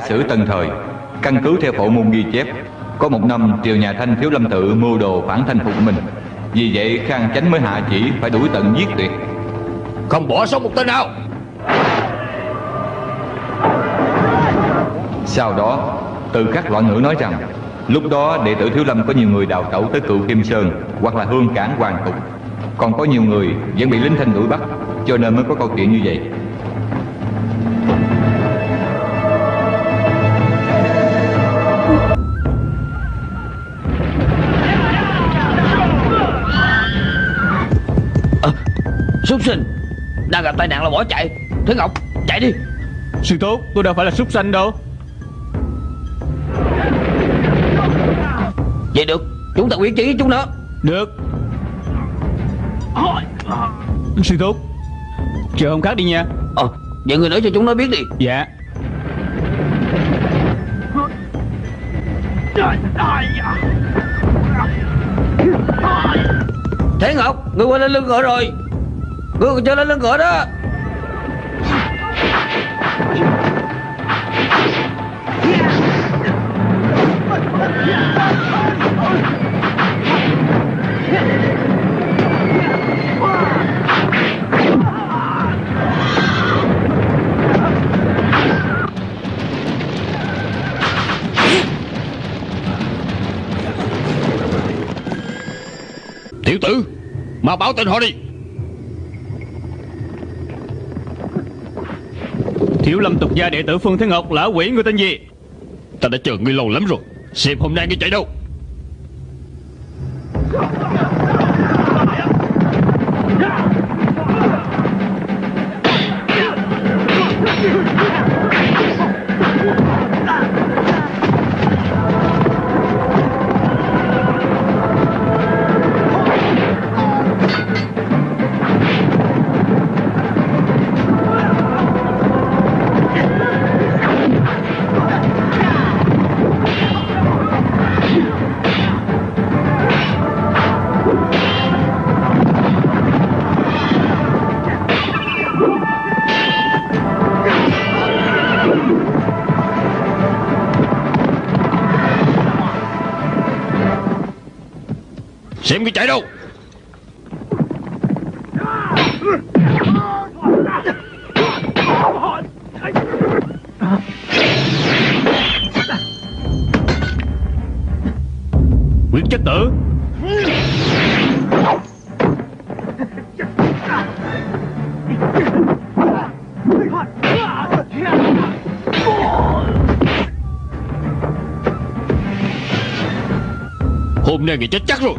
Giả sử tân thời. Căn cứ theo phổ môn ghi chép Có một năm triều nhà Thanh thiếu lâm tự mưu đồ phản thanh phục mình. Vì vậy Khang Chánh mới hạ chỉ phải đuổi tận giết tuyệt. Không bỏ sót một tên nào. Sau đó từ các loạn ngữ nói rằng Lúc đó đệ tử Thiếu Lâm có nhiều người đào tẩu tới cựu Kim Sơn Hoặc là hương cảng hoàng tục. Còn có nhiều người vẫn bị lính thanh đuổi bắt Cho nên mới có câu chuyện như vậy Súc sinh. Đang gặp tai nạn là bỏ chạy. Thế Ngọc chạy đi. Sư tốt tôi đâu phải là súc sanh đâu. Vậy được Chúng ta quyết chí chúng nó. Được. Sư tốt Chờ hôm khác đi nha. Ờ Vậy người nói cho chúng nó biết đi. Dạ. Thế Ngọc Người qua lên lưng ngựa rồi cứ cho lên lưng ngựa đó. Tiểu tử Mà báo tên họ đi. Tiểu lâm tục gia đệ tử Phương Thế Ngọc, lão quỷ người tên gì? Ta đã chờ ngươi lâu lắm rồi. Xem hôm nay ngươi chạy đâu? Xem cái chạy đâu? Quyết chất tử. Hôm nay người chết chắc rồi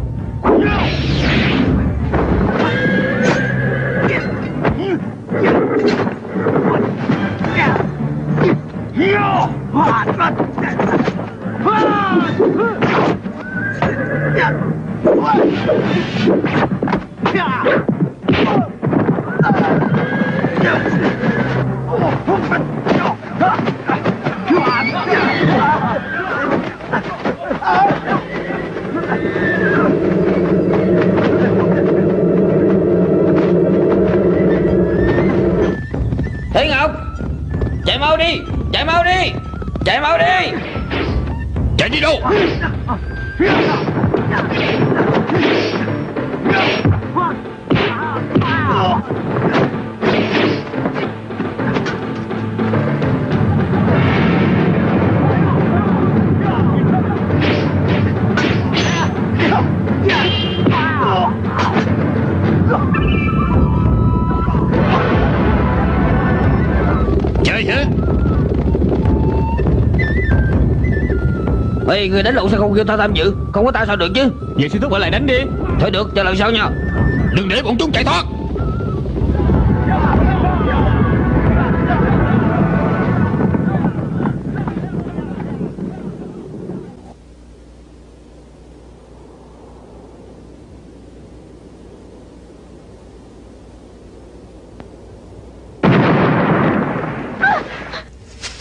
Ê người đánh lộn sao không kêu ta tham dự? Không có ta sao được chứ? Vậy sư thúc ở lại đánh đi. Thôi được cho lần sau nha. Đừng để bọn chúng chạy thoát.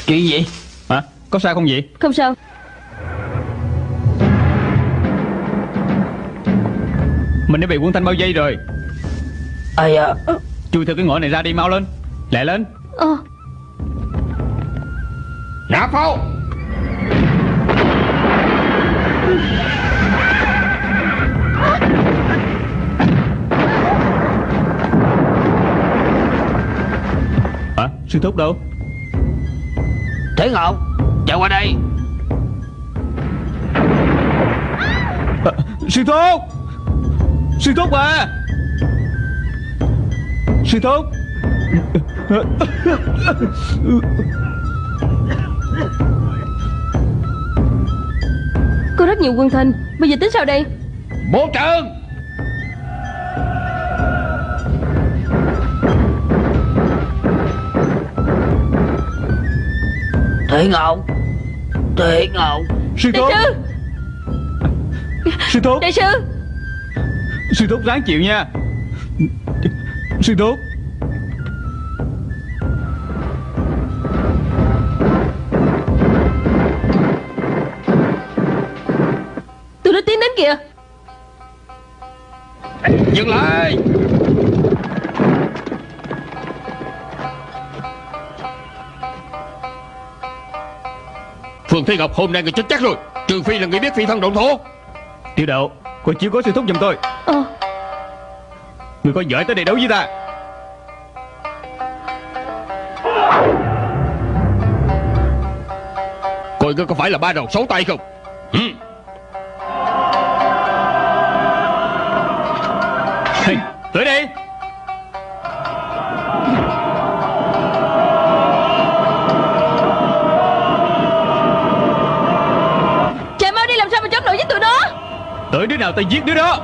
Chuyện gì Hả? Có sao không vậy? Không sao Mình đã bị quân thanh bao dây rồi. Ây à Chui theo cái ngõ này ra đi mau lên. Lẹ lên. Ờ. Nạp pháo. Hả? Sư thúc đâu? Thế Ngọc Chạy qua đây. À, Sư thúc Sư thúc à! Sư thúc! Có rất nhiều quân thanh Bây giờ tính sao đây? Bố trường Thế Ngọc Thế Ngọc Sư Đại thúc! sư! Sư thúc! Đại sư Sư thúc ráng chịu nha. Sư thúc. Tôi đã tiến đến kìa. Dừng lại. Phương Thế Ngọc hôm nay người chết chắc rồi. Trừ phi là người biết phi thân động thổ. Tiểu đậu Cô chiếu có sư thúc giùm tôi. Ờ. Người có giỏi tới đây đấu với ta. Coi ngươi có phải là ba đầu sáu tay không tao giết đứa đó.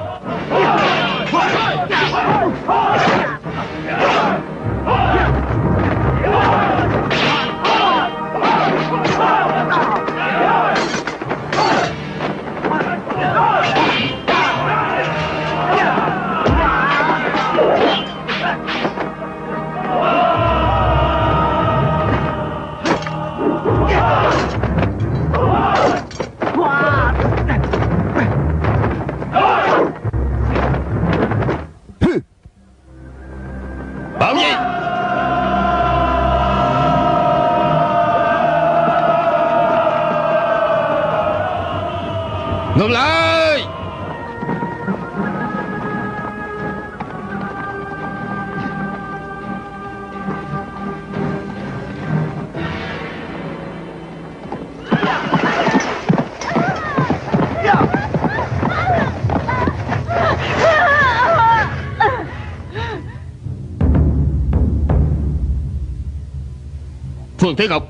Thế Ngọc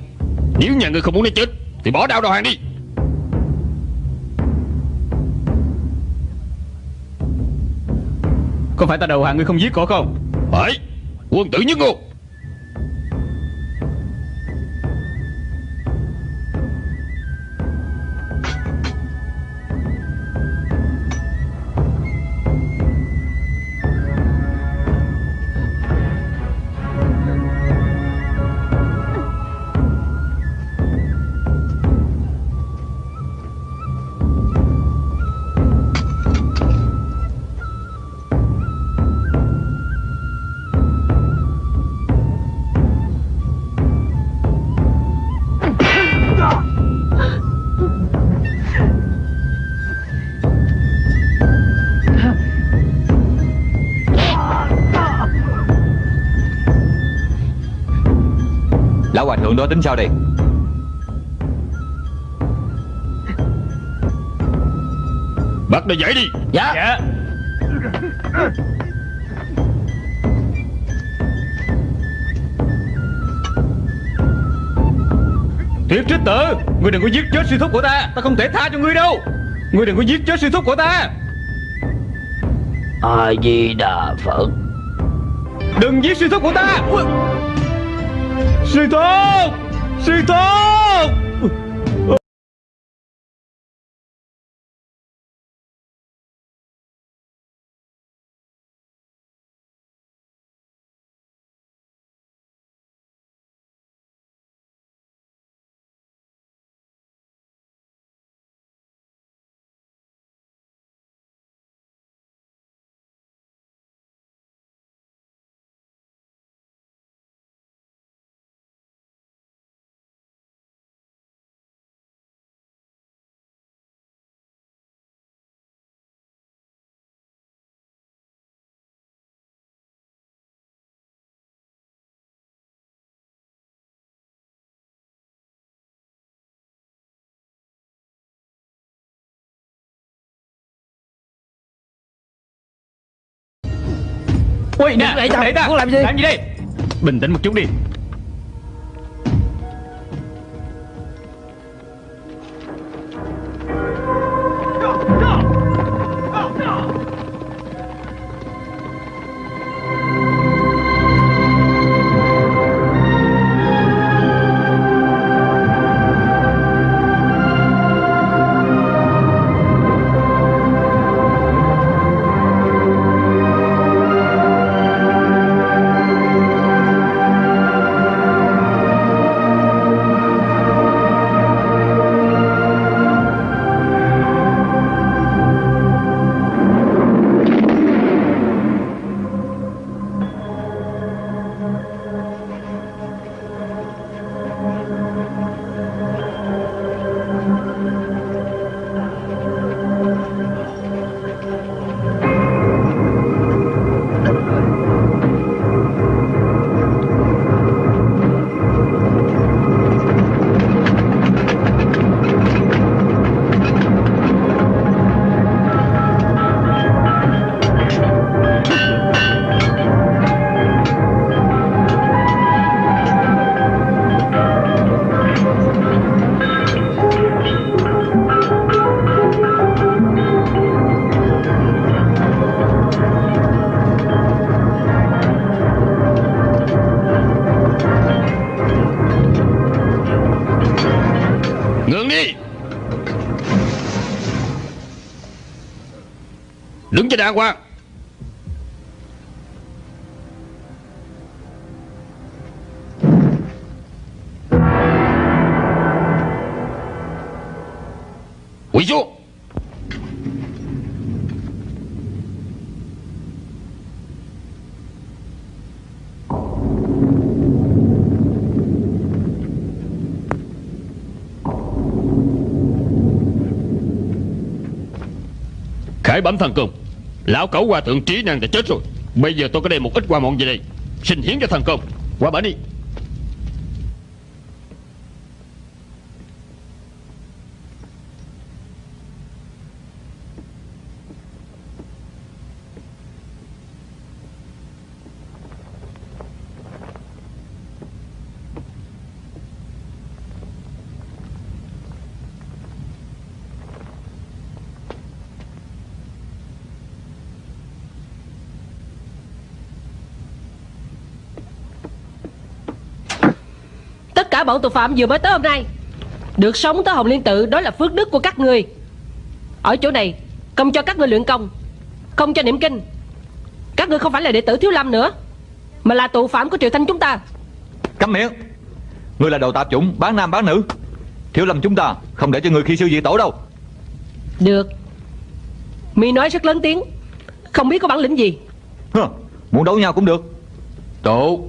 Nếu nhà ngươi không muốn nó chết Thì bỏ đao đầu hàng đi. Có phải ta đầu hàng ngươi không giết cổ không? Phải Quân tử nhất ngôn hòa thượng đó tính sao đây? Bắt nó dậy đi. Dạ. Dạ. Tuyệt trích tử Ngươi đừng có giết chết sư thúc của ta. Ta không thể tha cho ngươi đâu. Ngươi đừng có giết chết sư thúc của ta. A Di Đà Phật. Đừng giết sư thúc của ta. Ui. Sư thúc Sư thúc Ui nè đẩy ta. muốn làm gì? Làm gì đây? Bình tĩnh một chút đi Đứng đàng hoàng Quỳ xuống Khải bẩm thần công. Lão cẩu qua thượng trí năng đã chết rồi. Bây giờ tôi có đem một ít qua mọn về đây. Xin hiến cho thần công. Qua bển đi bọn tội phạm vừa mới tới hôm nay. Được sống tới Hồng Liên Tự Đó là phước đức của các người. Ở chỗ này Công cho các người luyện công Không cho niệm kinh. Các người không phải là đệ tử Thiếu Lâm nữa Mà là tù phạm của Triều Thanh chúng ta. Câm miệng. Ngươi là đồ tạp chủng bán nam bán nữ. Thiếu lâm chúng ta không để cho người khi siêu dị tổ đâu. Được. Mi nói rất lớn tiếng Không biết có bản lĩnh gì. Hơ, Muốn đấu nhau cũng được. Tốt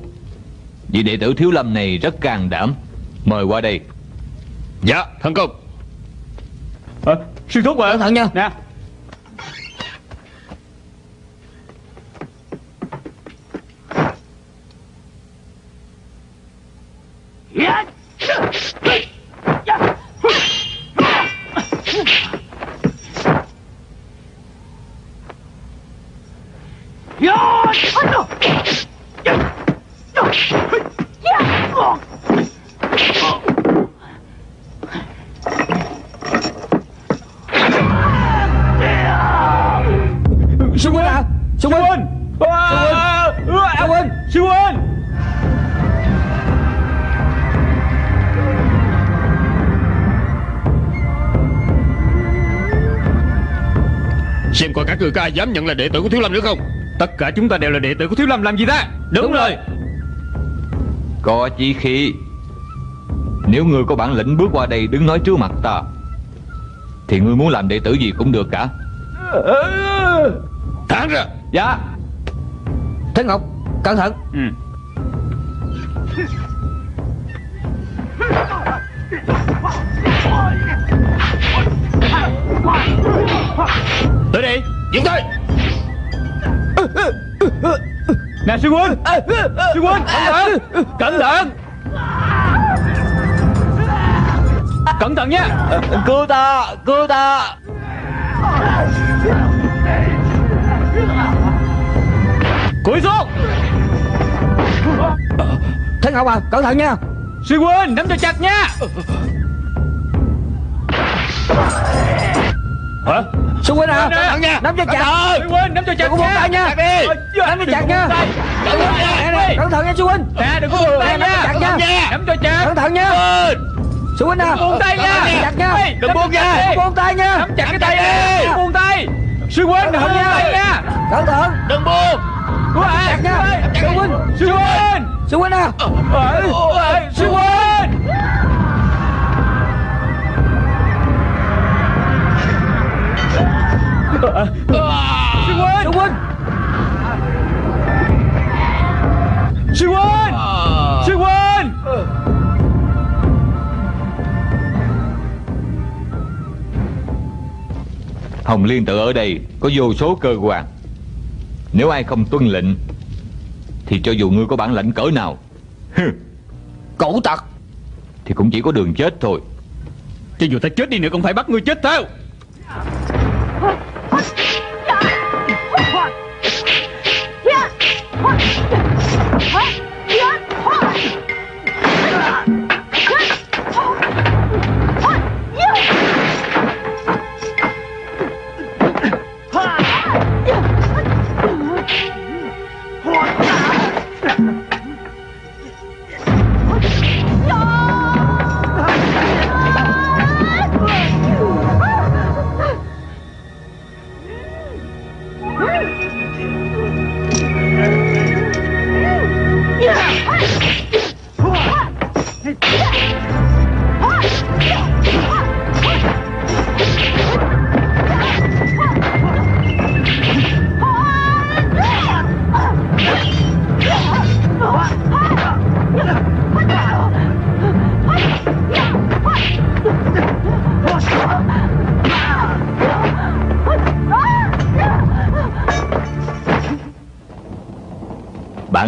Vị đệ tử thiếu lâm này rất can đảm Mời qua đây. Dạ thần công. À, Sư thúc à Cẩn thận nha. Nè. Sư các người có ai dám nhận là đệ tử của Thiếu Lâm nữa không? Tất cả chúng ta đều là đệ tử của Thiếu Lâm làm gì ta? Đúng rồi. Có chí khí Nếu ngươi có bản lĩnh bước qua đây đứng nói trước mặt ta Thì ngươi muốn làm đệ tử gì cũng được cả. Thẳng ra. Dạ. Thế Ngọc Cẩn thận. Ừ. Tới đây Dừng tay! Nè sư huynh! Sư huynh! Cẩn thận! Cẩn thận! Cẩn thận nha! Cứu ta! Cứu ta! Cúi xuống! Thân Ngọc à? Cẩn thận nha! Sư huynh nắm cho chặt nha! Hả Sư huynh à Cẩn thận nha. Nắm cho chặt. Sư huynh nắm cho chặt buông tay nha. Nắm cho chặt nha. Cẩn thận Nè, nè, nha Cẩn thận nha sư huynh Nè đừng có buông tay Nè, nắm cho chặt nha. Nha. Nắm cho chặt. Cẩn thận nha. Sư huynh à buông tay nha. chặt nha. Đừng buông nha. Buông tay nha. Nắm chặt cái tay đi. buông tay. Sư huynh đừng Cẩn thận nha. nha. Cẩn thận. Đừng buông. Chặt nha. Sư huynh. Sư huynh Sư huynh à Sư huynh Sư huynh Sư huynh Sư huynh Sư huynh Hồng Liên tự ở đây có vô số cơ quan. Nếu ai không tuân lệnh Thì cho dù ngươi có bản lãnh cỡ nào hừ, Cổ tặc Thì cũng chỉ có đường chết thôi. Cho dù ta chết đi nữa cũng phải bắt ngươi chết theo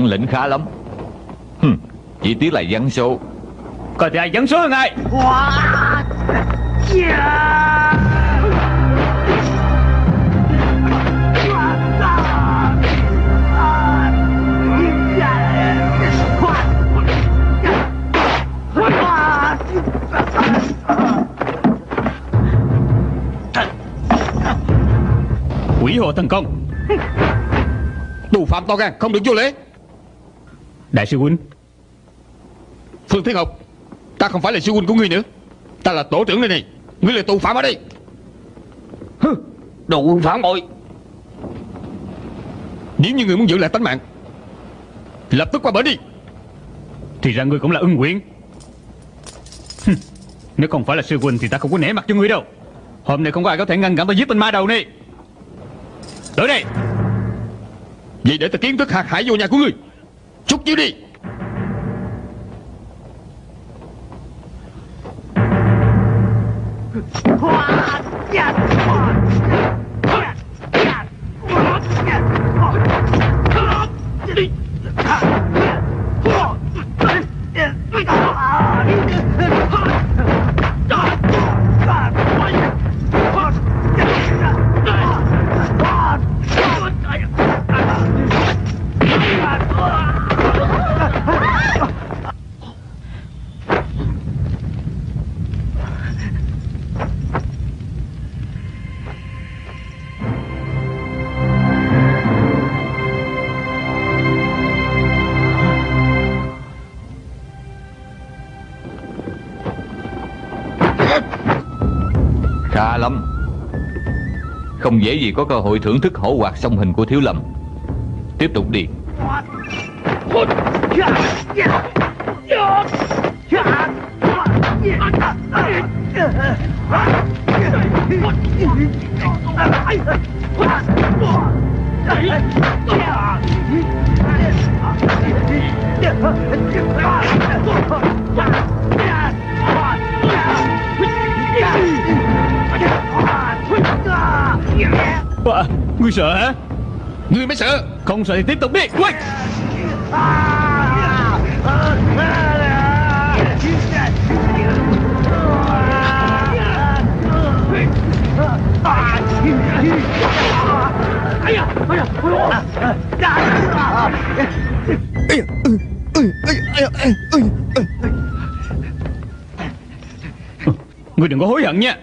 lĩnh khá lắm. Hừm, Chỉ tiếc là vắng số. Coi thì ai dẫn số hơn ai? Quỷ hồ thần công. Tù phạm to gan không được vô lễ Đại sư huynh. Phương Thiên Ngọc Ta không phải là sư huynh của ngươi nữa. Ta là tổ trưởng đây này. Ngươi là tù phạm ở đây. Đồ quân phản bội. Nếu như ngươi muốn giữ lại tánh mạng Lập tức qua bển đi. Thì ra ngươi cũng là ưng quyển Hừm, Nếu không phải là sư huynh thì ta không có nể mặt cho ngươi đâu. Hôm nay không có ai có thể ngăn cản ta giết tên ma đầu này. Tới đây. Vậy để ta kiến thức hạt hải vô nhà của ngươi Chút chiếu đi. Dễ gì có cơ hội thưởng thức hổ hoạt song hình của Thiếu Lâm. Tiếp tục đi. À, Ngươi sợ hả? Ngươi mới sợ. Không sợ thì tiếp tục đi. Quay! Ngươi đừng có hối hận nha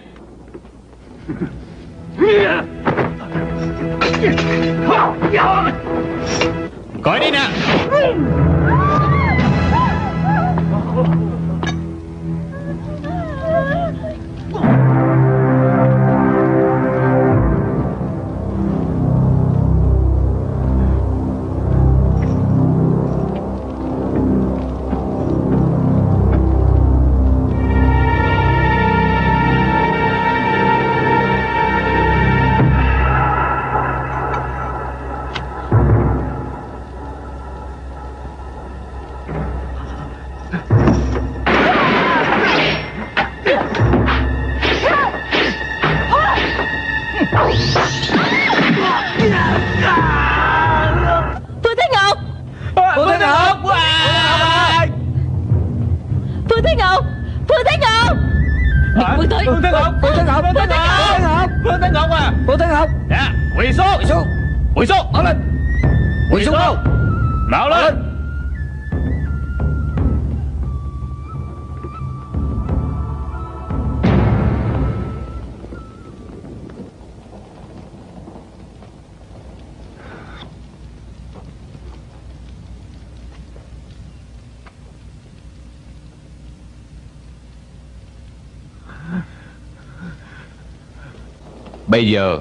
Bây giờ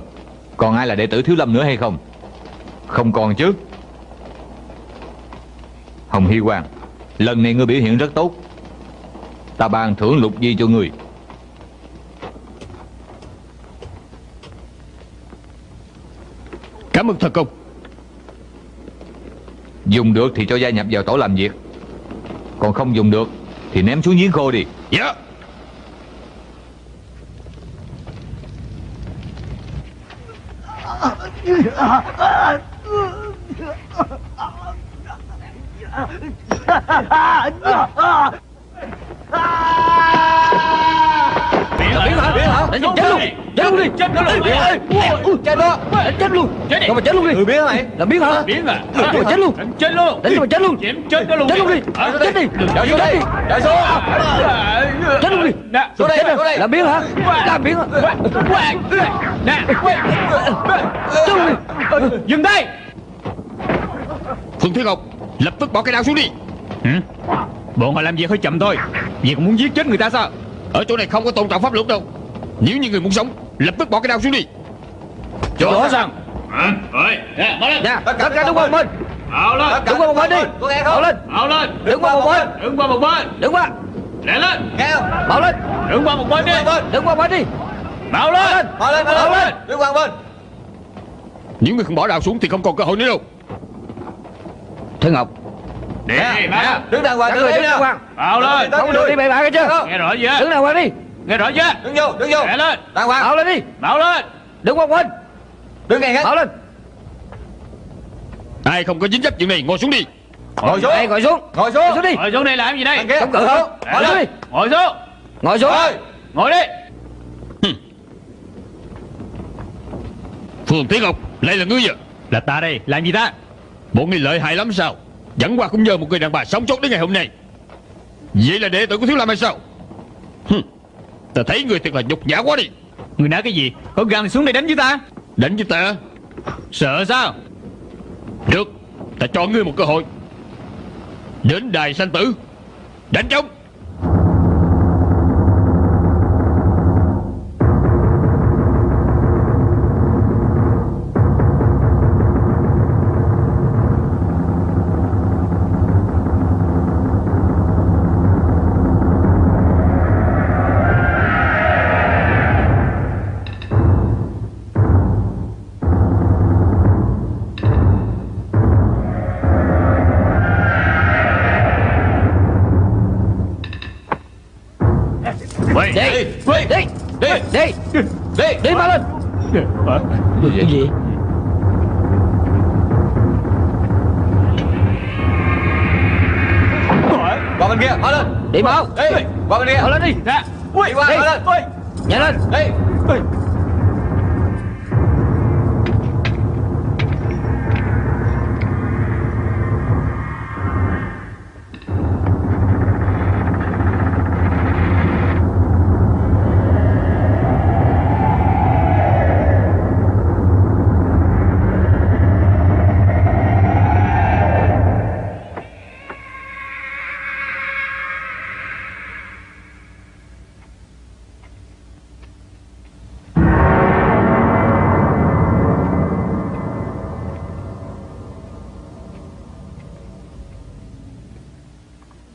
Còn ai là đệ tử Thiếu Lâm nữa hay không? Không còn chứ. Hồng Hy Quang Lần này ngươi biểu hiện rất tốt. Ta ban thưởng lục di cho ngươi. Cảm ơn thần công. Dùng được thì cho gia nhập vào tổ làm việc. Còn không dùng được Thì ném xuống giếng khô đi. Dạ 啊啊啊啊啊啊啊啊啊啊啊啊啊啊啊啊 Biến hả Biến hả Đánh chết luôn. Chết luôn đi. Chết luôn. Đi Chết đó. Đánh chết luôn. Chết đi. Mà chết luôn đi. Người biến hả mày Làm biến hả Biến à Đánh chết luôn. Đánh chết luôn. Đánh cho mà chết luôn. Chém chết nó luôn. Chết luôn đi? Chết đi. Chạy xuống đi. Chạy xuống Chết luôn đi. Nè. Xuống đây xuống đây. Làm biến hả? Làm biến hả? Nè. Chết luôn đi. Dừng tay Phương Thiên Ngọc Lập tức bỏ cái đao xuống đi. Hử? Bọn họ làm việc hơi chậm thôi. Vì còn muốn giết chết người ta sao Ở chỗ này không có tôn trọng pháp luật đâu. Nếu như người muốn sống Lập tức bỏ cái đao xuống đi. Chỗ sao Rồi. Nè bỏ lên. Nè Tất cả đứng qua một bên. Bảo lên. Đứng qua một bên đi. Bảo lên. Bảo lên. Đứng qua một bên. Đứng qua một bên. Đứng qua. Lẹ lên. Nghe không? Bảo lên. Đứng qua một bên đi. Đứng qua một bên. Đi. Bảo lên. Bảo lên Bảo lên. Đứng qua một bên. Nếu người không bỏ đao xuống Thì không còn cơ hội nữa đâu. Thế Ngọc Đi Bảo Đứng đàng hoàng Đứng đàng hoàng. Bảo lên. Không được. đi bậy bạ cái chưa Nghe rõ chưa? Đứng đàng hoàng đi. Nghe rõ chưa? Đứng vô Đứng vô. Lẹ lên. Đàng hoàng. Bảo lên đi. Bảo lên. Đứng qua bên Đứng ngay hết. Bảo lên. Ai không có dính dấp chuyện này Ngồi xuống đi. Ngồi xuống. Ngồi xuống. Ngồi xuống. Xuống đi. Ngồi xuống đây làm gì đây? Chống cự không Ngồi xuống đi. Ngồi xuống. Ngồi xuống. Ngồi đi. Phương Thiên Ngọc Lại là ngươi à? Là ta đây. Làm gì ta? Bộ ngươi lợi hại lắm sao Dẫn qua cũng nhờ một người đàn bà sống sót đến ngày hôm nay. Vậy là đệ tử của Thiếu Lâm hay sao? Hừm. Ta thấy người thật là nhục nhã quá đi. Người nói cái gì? Có gan thì xuống đây đánh với ta. Đánh với ta? Sợ sao? Được Ta cho ngươi một cơ hội. Đến đài sanh tử. Đánh trống Cái gì? Qua bên kia Mở lên. Đi mau Đi Qua bên kia. Mở lên đi. Ra Đi qua. Mở lên. Nhanh lên. Đi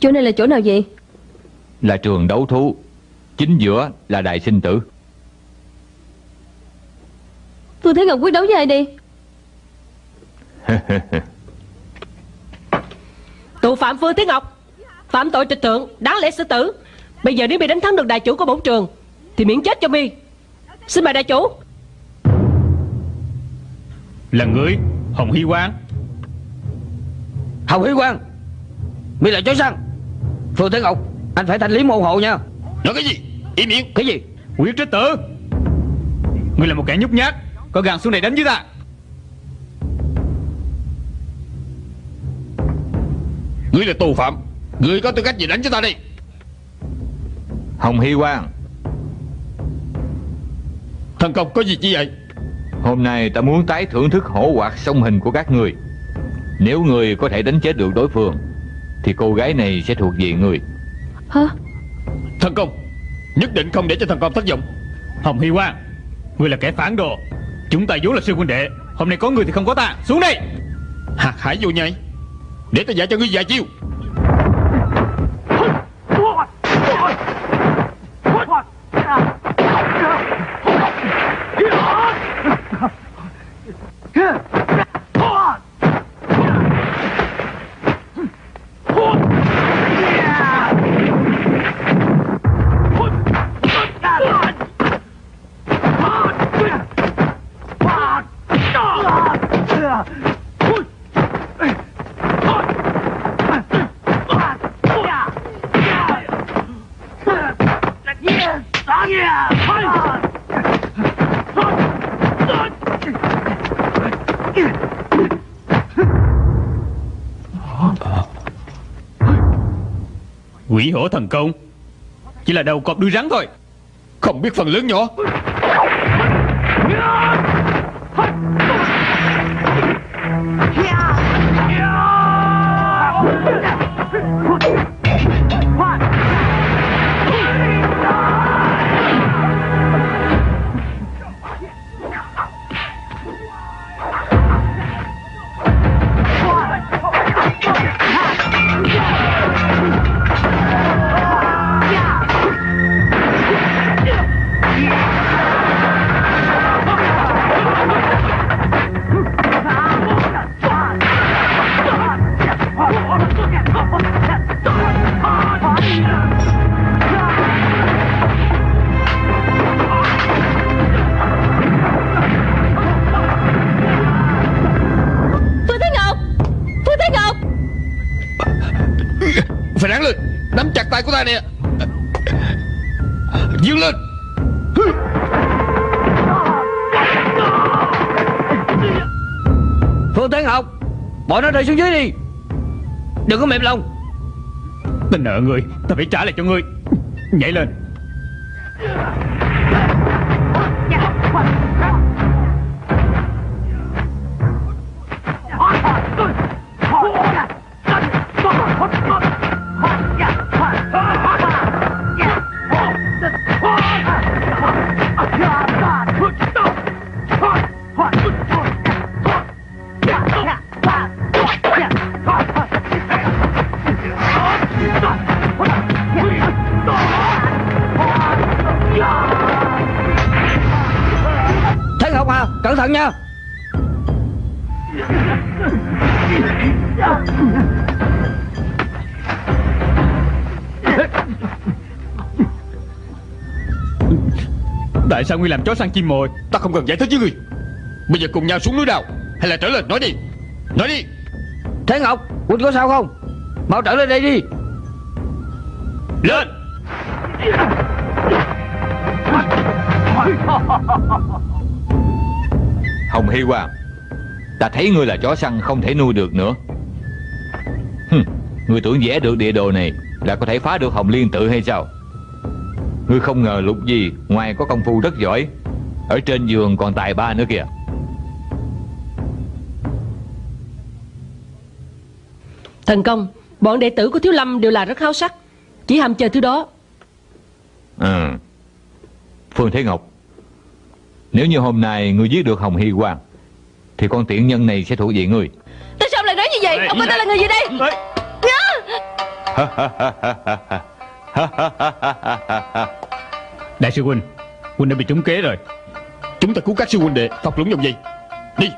Chỗ này là chỗ nào vậy? Là trường đấu thú. Chính giữa là đại sinh tử. Phương Thế Ngọc quyết đấu với ai đi Tù phạm Phương Thế Ngọc Phạm tội trịch thượng Đáng lẽ xử tử. Bây giờ nếu mi đánh thắng được đại chủ của bổn trường Thì miễn chết cho mi. Xin mời đại chủ. Là người Hồng Hy Quang. Hồng Hy Quang Mi là chó săn Phương Thế Ngọc Anh phải thanh lý môn hộ nha. Nói cái gì? Im miệng. Cái gì? Quyết trích tử Ngươi là một kẻ nhút nhát Có gan xuống này đánh với ta. Ngươi là tù phạm Ngươi có tư cách gì đánh cho ta đi Hồng Hy Quang Thần công có gì chi vậy? Hôm nay ta muốn tái thưởng thức hổ hoạt song hình của các người Nếu người có thể đánh chết được đối phương Thì cô gái này sẽ thuộc về người. Hả? Thần công Nhất định không để cho thần công thất vọng. Hồng Hy Quang Ngươi là kẻ phản đồ. Chúng ta vốn là sư huynh đệ. Hôm nay có người thì không có ta. Xuống đây. Hạt hải vô nhai Để ta dạy cho ngươi vài chiêu Quỷ hổ thần công. Chỉ là đầu cọp đuôi rắn thôi. Không biết phần lớn nhỏ. Của ta nè. Dương lên. Phương Thế Học Bỏ nó rơi xuống dưới đi. Đừng có mềm lòng. Ta nợ người, Ta phải trả lại cho ngươi Nhảy lên. Thận nha. Tại sao ngươi làm chó săn chim mồi? Ta không cần giải thích với ngươi. Bây giờ cùng nhau xuống núi đào. Hay là trở lên nói đi. Nói đi. Thế Ngọc Quỳnh có sao không? Mau trở lên đây đi. Lên Hồng Hy Quang Ta thấy ngươi là chó săn không thể nuôi được nữa. Hừm, Ngươi tưởng vẽ được địa đồ này Là có thể phá được Hồng Liên tự hay sao? Ngươi không ngờ lục gì Ngoài có công phu rất giỏi Ở trên giường còn tài ba nữa kìa. Thần công Bọn đệ tử của Thiếu Lâm đều là rất háo sắc Chỉ ham chơi thứ đó. Ừ. Phương Thế Ngọc Nếu như hôm nay ngươi giết được Hồng Hy Quang Thì con tiện nhân này sẽ thuộc về ngươi. Tại sao ông lại nói như vậy? Ông coi ta là người gì đây? Đại sư huynh Huynh đã bị trúng kế rồi. Chúng ta cứu các sư huynh đệ Phật lũng dòng gì Đi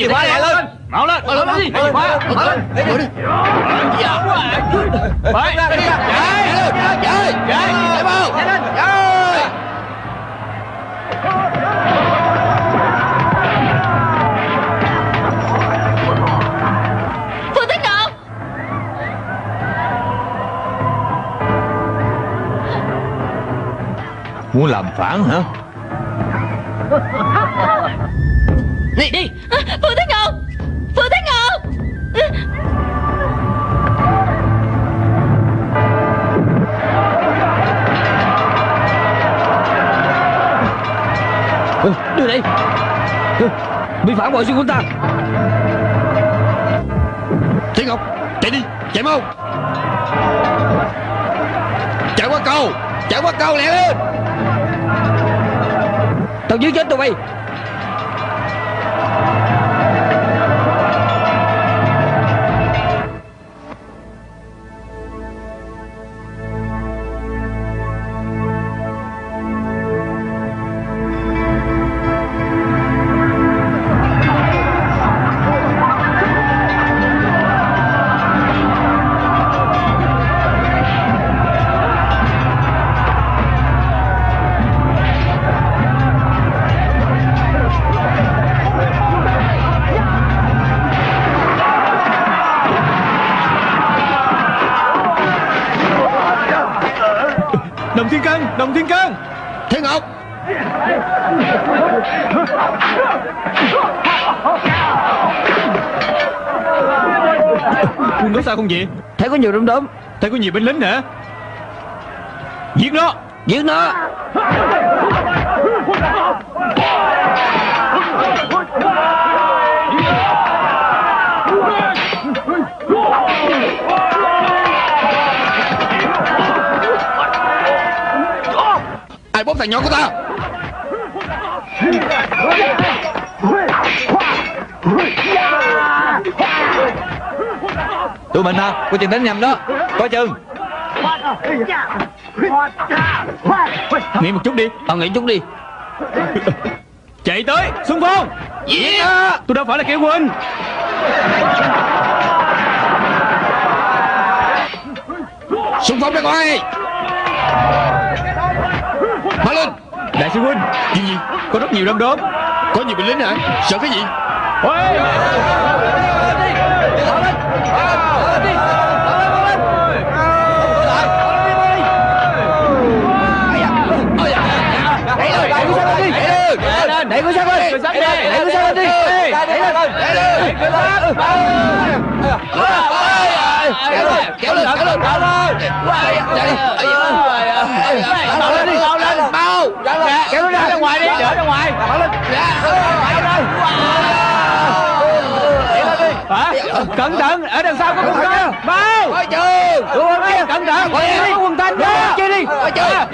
ừ. Gì khóa lại lên Mau lên Mau lên đi Lấy khóa Mau lên Lấy đi Phải Chạy Chạy Chạy Chạy mau Chạy lên Chạy Phương Thế Ngọc Muốn làm phản hả Đi đi. À, Phương Thế Ngôn Phương Thế Ngọc. Đưa đây. Bị phản bội sư của ta? Thiên Ngọc Chạy đi. Chạy mau. Chạy qua cầu. Chạy qua cầu lẹ lên. Tao dưới chết tụi bay. Không vậy? Thấy có nhiều đom đóm Thấy có nhiều binh lính hả? Giết nó. Giết nó. Ai bóp thằng nhỏ của ta Tụi mình hả Có chừng đánh nhầm đó. Có chừng. Nghỉ một chút đi. Tao nghĩ chút đi. Chạy tới Xung phong. Yeah. Tôi đâu phải là kẻ huynh Xung phong ra ngoài. Mau lên. Đại sư huynh. Chuyện gì? Có rất nhiều đom đóm. Có nhiều binh lính hả? Sợ cái gì? Ôi Đẩy cô sang lên Đẩy cô sang lên đi Đẩy lên Đẩy lên Kéo lên Kéo lên Kéo lên Mau lên đi Mau lên Mau Kéo nó ra ngoài đi Đỡ ra ngoài Mau lên Hả Cẩn thận Ở đằng sau có quân thanh Mau Đúng không kia Cẩn thận. Có quân thanh đó Chơi đi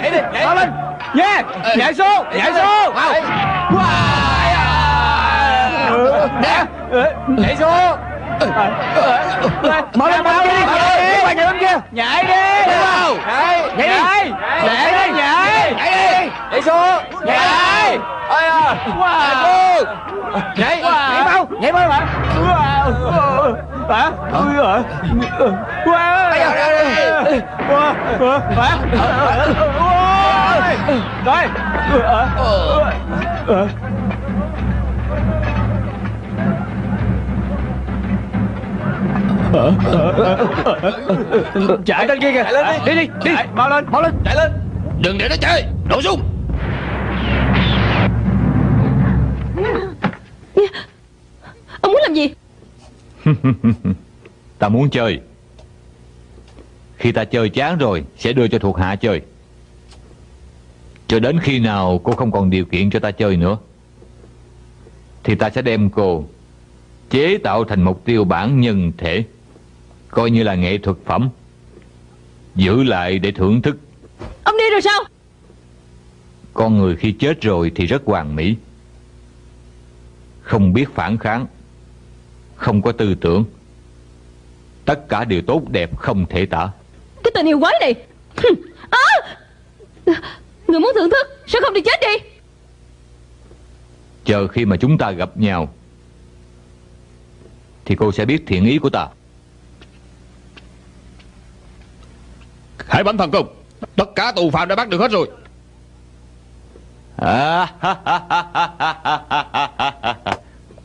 Nhảy đi Mau lên Yeah Nhảy xuống Nhảy xuống Nè Nhảy xuống Mau lên mau đi Nhảy đi Nhảy bên kia. Nhảy đi. Mau Nhảy. Nhảy đi. Nhảy. Đi. Nhảy. Nhảy đi. Nhảy xuống. Nhảy. Ôi à. Wow. Nhảy Nhảy. Mau. Nhảy mau mà Hả? Ui giời Wow. Wow. Wow. Hả? Rồi Chạy lên kia kìa. Đi. Đi đi Mau lên Mau lên. Chạy lên. Đừng để nó chơi. Nổ súng. Ông muốn làm gì? Ta muốn chơi. Khi ta chơi chán rồi Sẽ đưa cho thuộc hạ chơi. Cho đến khi nào cô không còn điều kiện cho ta chơi nữa Thì ta sẽ đem cô Chế tạo thành mục tiêu bản nhân thể Coi như là nghệ thuật phẩm. Giữ lại để thưởng thức. Ông đi rồi sao? Con người khi chết rồi thì rất hoàn mỹ. Không biết phản kháng. Không có tư tưởng. Tất cả đều tốt đẹp không thể tả. Cái tình yêu quái này. À! Người muốn thưởng thức Sao không đi chết đi? Chờ khi mà chúng ta gặp nhau Thì cô sẽ biết thiện ý của ta hãy bắn thần công Tất cả tù phạm đã bắt được hết rồi à,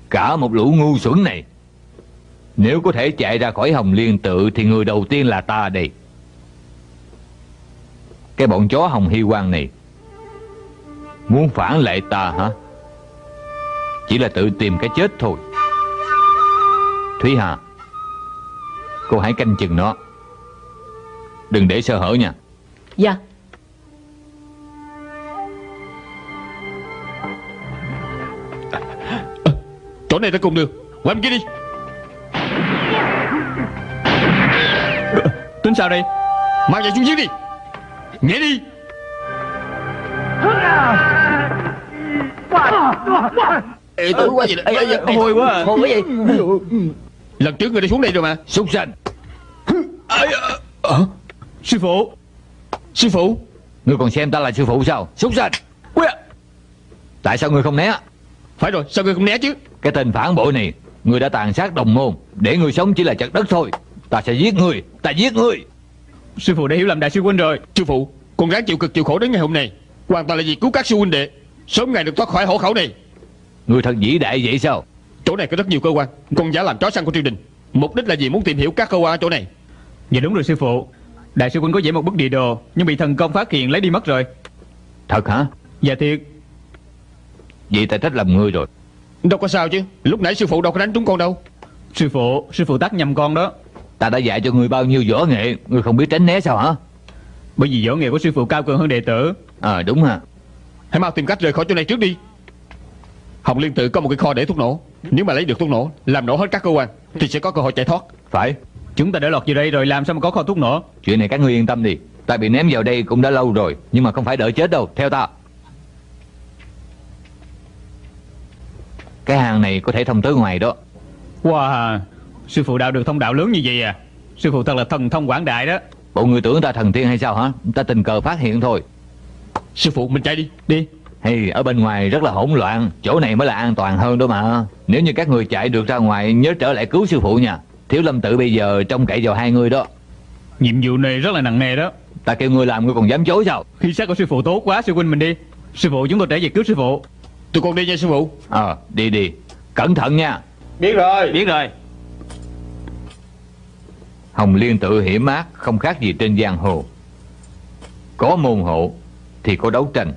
Cả một lũ ngu xuẩn này Nếu có thể chạy ra khỏi Hồng Liên tự Thì người đầu tiên là ta đây Cái bọn chó Hồng Hy Quang này Muốn phản lại ta hả Chỉ là tự tìm cái chết thôi Thúy Hà Cô hãy canh chừng nó Đừng để sơ hở nha. Dạ. Chỗ này ta cùng đường. Qua bên kia đi. Tính sao đây? Mang chạy xuống dưới đi. Nhảy đi. Ê tối quá vậy đó. Hôi quá à. Hôi quá gì Lần trước người đã xuống đây rồi mà. Súc sanh Sư phụ! Sư phụ! Ngươi còn xem ta là sư phụ sao? Súc sanh! À. Tại sao ngươi không né? Phải rồi sao người không né chứ? Cái tên phản bội này Ngươi đã tàn sát đồng môn. Để ngươi sống chỉ là chặt đất thôi. Ta sẽ giết ngươi. Ta giết ngươi. Sư phụ đã hiểu lầm đại sư huynh rồi. Sư phụ Con ráng chịu cực chịu khổ đến ngày hôm nay. Hoàn toàn là vì cứu các sư huynh đệ. Sớm ngày được thoát khỏi hộ khẩu này. Ngươi thật vĩ đại vậy sao? Chỗ này có rất nhiều cơ quan. Con giả làm chó săn của triều đình. Mục đích là gì muốn tìm hiểu các cơ quan ở chỗ này. Dạ đúng rồi sư phụ Đại sư huynh có vẽ một bức địa đồ Nhưng bị thần công phát hiện lấy đi mất rồi. Thật hả? Dạ thiệt. Vậy ta trách lầm ngươi rồi. Đâu có sao chứ Lúc nãy sư phụ đâu có đánh trúng con đâu. Sư phụ Sư phụ tác nhầm con đó. Ta đã dạy cho ngươi bao nhiêu võ nghệ Ngươi không biết tránh né sao hả? Bởi vì võ nghệ của sư phụ cao cường hơn đệ tử. Ờ đúng hả Hãy mau tìm cách rời khỏi chỗ này trước đi. Hồng Liên tự có một cái kho để thuốc nổ. Nếu mà lấy được thuốc nổ Làm nổ hết các cơ quan Thì sẽ có cơ hội chạy thoát. Phải Chúng ta đã lọt vào đây rồi làm sao mà có kho thuốc nổ Chuyện này các ngươi yên tâm đi. Ta bị ném vào đây cũng đã lâu rồi Nhưng mà không phải đợi chết đâu. Theo ta. Cái hang này có thể thông tới ngoài đó. Wow Sư phụ đạo được thông đạo lớn như vậy à? Sư phụ thật là thần thông quảng đại đó. Bộ người tưởng ta thần tiên hay sao hả? Ta tình cờ phát hiện thôi. Sư phụ mình chạy đi Đi. Hay ở bên ngoài rất là hỗn loạn. Chỗ này mới là an toàn hơn đó mà. Nếu như các người chạy được ra ngoài Nhớ trở lại cứu sư phụ nha Thiếu lâm tự bây giờ trông cậy vào hai người đó. Nhiệm vụ này rất là nặng nề đó. Ta kêu ngươi làm ngươi còn dám chối sao? Khi xác của sư phụ tốt quá sư huynh mình đi. Sư phụ chúng tôi trở về cứu sư phụ. Tụi con đi nha sư phụ. Ờ đi đi. Cẩn thận nha. Biết rồi. Biết rồi. Hồng Liên tự hiểm ác Không khác gì trên giang hồ. Có môn hộ Thì có đấu tranh.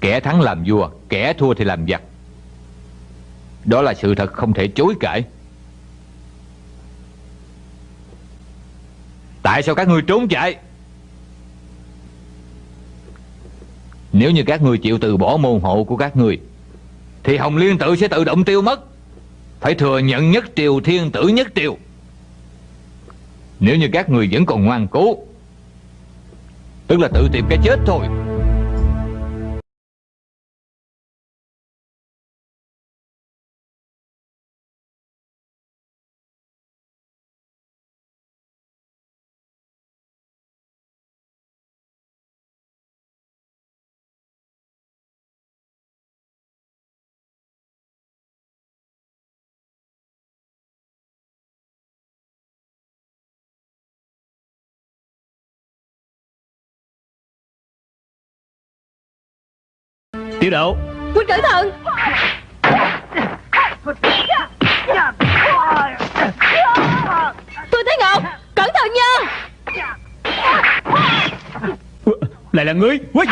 Kẻ thắng làm vua Kẻ thua thì làm giặc. Đó là sự thật không thể chối cãi Tại sao các ngươi trốn chạy? Nếu như các ngươi chịu từ bỏ môn hộ của các ngươi, Thì Hồng Liên tự sẽ tự động tiêu mất. Phải thừa nhận nhất triều, thiên tử nhất triều. Nếu như các người vẫn còn ngoan cố, Tức là tự tìm cái chết thôi. Tiểu độ. Huynh cẩn thận Tôi thấy Ngọc Cẩn thận nha. Lại là ngươi. Ui!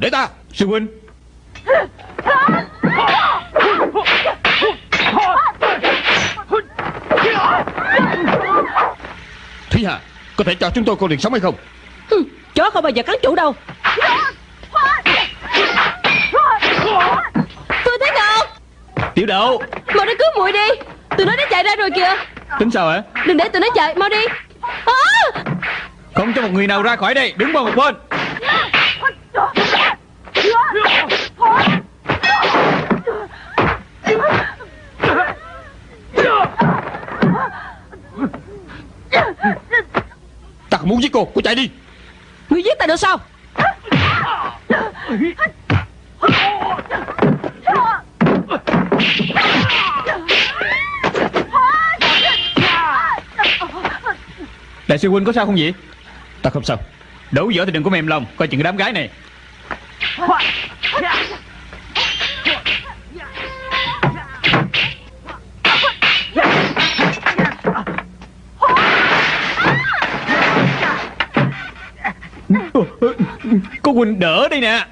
Để ta. Sư huynh. Thúy Hà Có thể cho chúng tôi con đường sống hay không? Ừ, chó không bao giờ cắn chủ đâu. Tôi thấy Ngọc Tiểu đậu. Mau đi cứu muội đi. Tụi nó đã chạy ra rồi kìa. Tính sao hả? Đừng để tụi nó chạy Mau đi. À! Không cho một người nào ra khỏi đây. Đứng vào một bên. Cô Cô chạy đi. Ngươi giết ta được sao? Đại sư huynh có sao không vậy? Ta không sao. Đấu dở thì đừng có mềm lòng Coi chừng cái đám gái này huynh đỡ đây nè.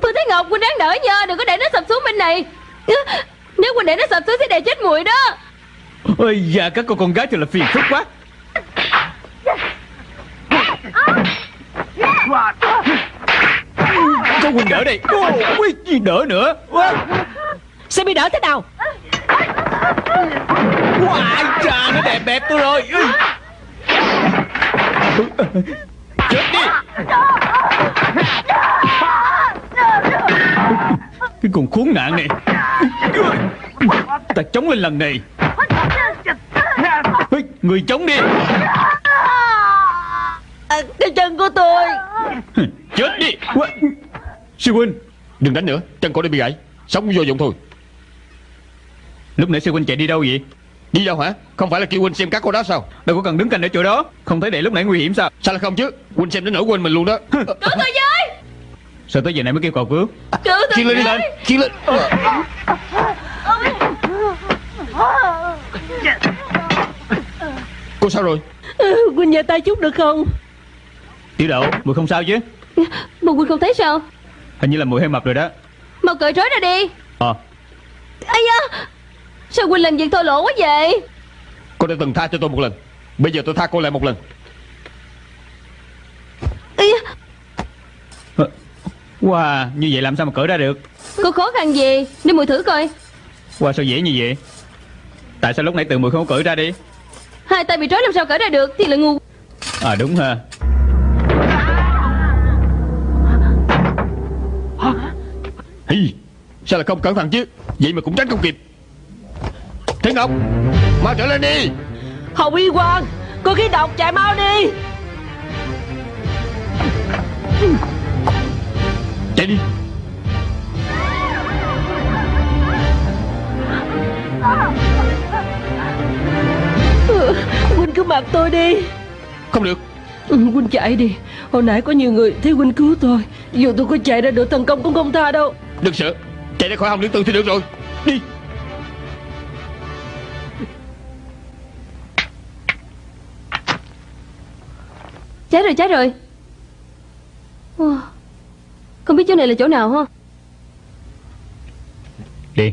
Tôi thấy Ngọc Quỳnh đáng đỡ nha Đừng có để nó sập xuống bên này. Nếu Quỳnh để nó sập xuống sẽ đè chết muội đó. Ôi da các cô con gái thật là phiền phức quá Có huynh đỡ đây Ôi, gì đỡ nữa. Sẽ bị đỡ thế nào? Wow, cha nó đẹp đẹp tôi rồi. Chết đi. Cái con khốn nạn này. Ta chống lên lần này. Ê, Người chống đi. À, Cái chân của tôi. Chết đi Sư huynh. Đừng đánh nữa Chân cô đã bị gãy. Sống vô dụng thôi. Lúc nãy sư huynh chạy đi đâu vậy? Đi đâu hả? Không phải là kêu Huynh xem các cô đó sao? Đâu có cần đứng canh ở chỗ đó. Không thấy để lúc nãy nguy hiểm sao? Sao lại không chứ? Huynh xem đến nỗi quên mình luôn đó. Cứu tôi với! Sao tới giờ này mới kêu cầu cứu? Cứu tôi lên đi lên Chiên lên. Cô sao rồi? Ừ, Quỳnh nhờ tay chút được không? Tiểu đậu Mùi không sao chứ? Mà Quỳnh không thấy sao Hình như là mùi hơi mập rồi đó. Mau cởi trói ra đi. Ờ. Ây da Sao Quỳnh làm việc thô lỗ quá vậy? Cô đã từng tha cho tôi một lần Bây giờ tôi tha cô lại một lần. Ây da. Ờ, Wow Như vậy làm sao mà cởi ra được? Có khó khăn gì? Để mùi thử coi. Wow sao dễ như vậy? Tại sao lúc nãy từ mùi không cởi ra đi? Hai tay bị trói làm sao cởi ra được Thì là ngu. À đúng ha Hi, Sao lại không cẩn thận chứ? Vậy mà cũng tránh không kịp. Thế Ngọc Mau trở lên đi. Hồng Y Quang Có khí độc chạy mau đi. Chạy đi. Quỳnh cứ mặc tôi đi. Không được. Ừ, Quỳnh chạy đi. Hồi nãy có nhiều người thấy Quỳnh cứu tôi. Dù tôi có chạy ra được thần công cũng không tha đâu Đừng sợ Chạy ra khỏi hồng liên tư thì được rồi. Đi. Chết rồi chết rồi. Không biết chỗ này là chỗ nào ha Đi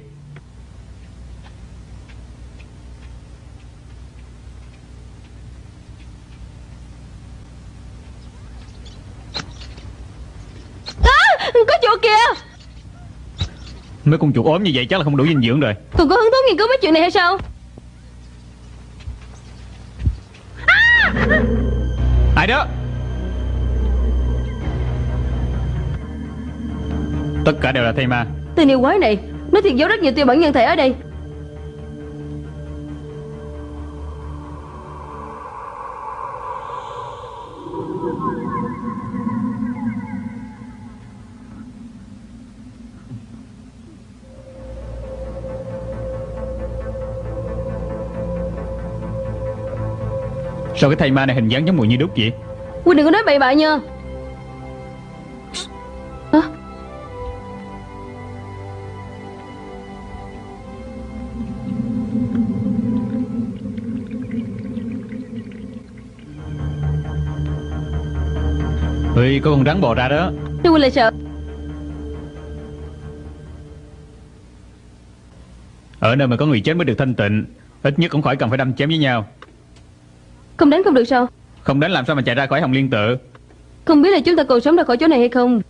à, Có chuột kìa Mấy con chuột ốm như vậy chắc là không đủ dinh dưỡng rồi. Còn có hứng thú nghiên cứu mấy chuyện này hay sao? Ai đó? Tất cả đều là thây ma. Tên yêu quái này Nó thiệt giấu rất nhiều tiêu bản nhân thể ở đây Sao cái thây ma này hình dáng giống mùi như đúc vậy? Quỳnh đừng có nói bậy bạ nha. À, Ui có con rắn bò ra đó. Sư huynh lại sợ. Ở nơi mà có người chết mới được thanh tịnh Ít nhất cũng khỏi cần phải đâm chém với nhau Không đánh không được sao? Không đánh làm sao mà chạy ra khỏi hồng liên tự? Không biết là chúng ta còn sống ra khỏi chỗ này hay không?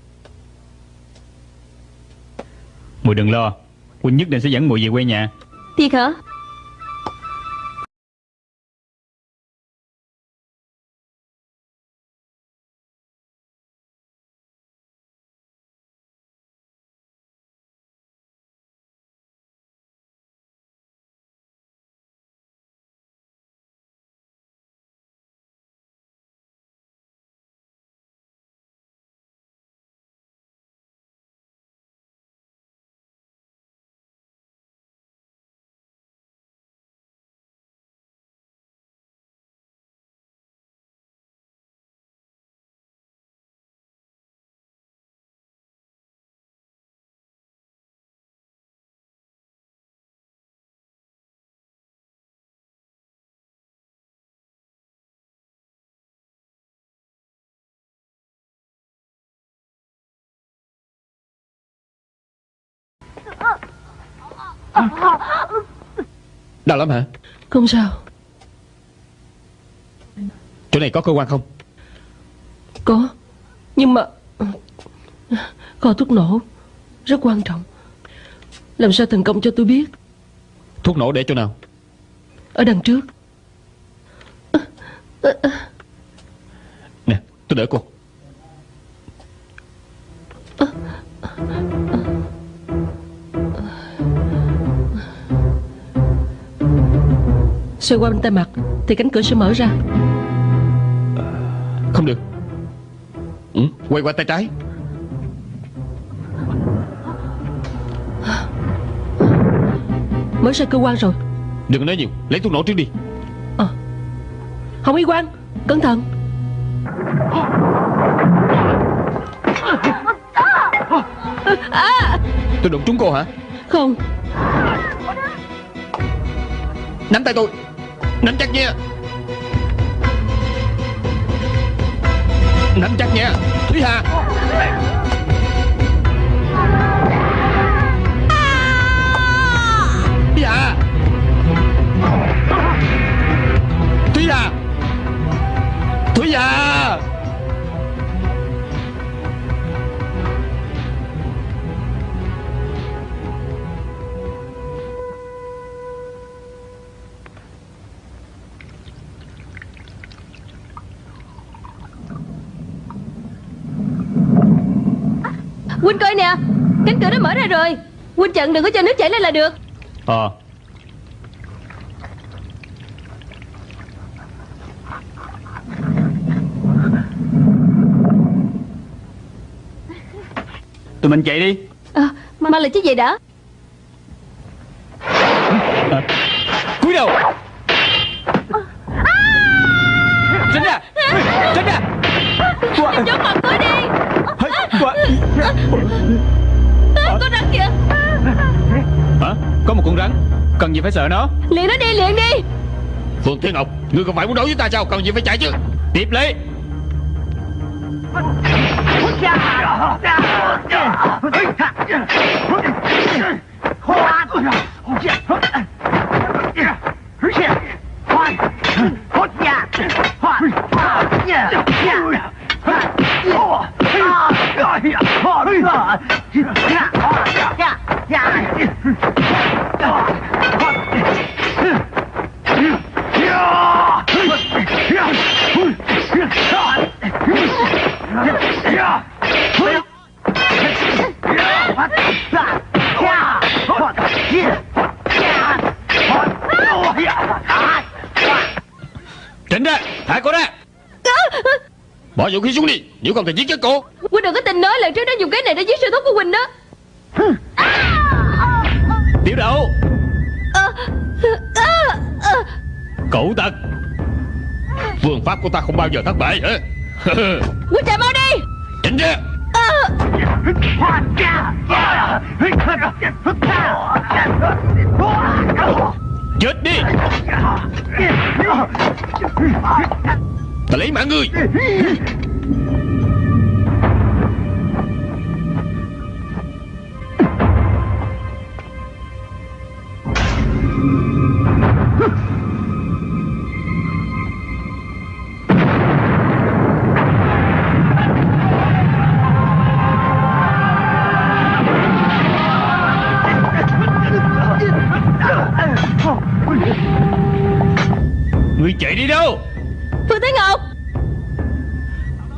Mùi đừng lo. Huynh nhất định sẽ dẫn mùi về quê nhà. Thiệt hả Đau lắm hả? Không sao. Chỗ này có cơ quan không? Có Nhưng mà Kho thuốc nổ Rất quan trọng. Làm sao thành công cho tôi biết? Thuốc nổ để chỗ nào? Ở đằng trước. Nè tôi đỡ cô Xoay qua bên tay mặt Thì cánh cửa sẽ mở ra. Không được. Ừ, Quay qua tay trái. Mở ra cơ quan rồi. Đừng nói nhiều Lấy thuốc nổ trước đi. Hồng Y Quang Cẩn thận. Tôi đụng trúng cô hả? Không. Nắm tay tôi Nắm chắc nha Nắm chắc nha Thúy Hà. Thúy Hà. Thúy Hà. Thúy Hà. Huynh coi nè Cánh cửa đã mở ra rồi. Huynh chặn đừng có cho nước chảy lên là được. Ờ. Tụi mình chạy đi. À, Mang lại chiếc giày đã gì phải sợ nó? Liền nó đi liền đi. Phương Thiên Ngọc Ngươi không phải muốn đấu với ta sao? Cần gì phải chạy chứ? Tiếp lấy. Tránh vũ khí xuống đi Nếu không thì giết chết cô. Huynh đừng có tin nói lần trước nó dùng cái này để giết sư thúc của Huynh đó. Tiểu đậu. Cẩu tật Phương pháp của ta không bao giờ thất bại hả? Huynh chạy mau đi. Tránh ra. Chết đi. Ta lấy mạng ngươi Phương Thế Ngọc.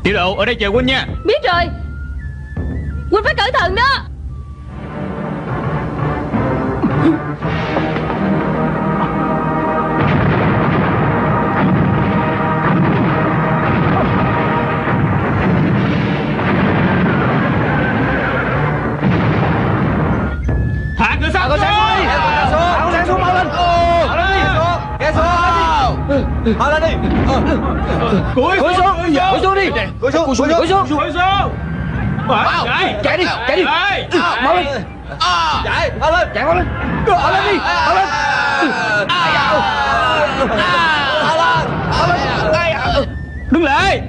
Tiểu độ ở đây chờ huynh nha. Biết rồi. Huynh phải cẩn thận đó Mau lên đi Cúi xuống Cúi xuống đi Cúi xuống Cúi xuống Cúi xuống Cúi xuống Chạy Chạy đi Chạy đi Mau lên Chạy Mau lên Chạy mau lên Mau lên đi Mau lên Mau lên Đứng lại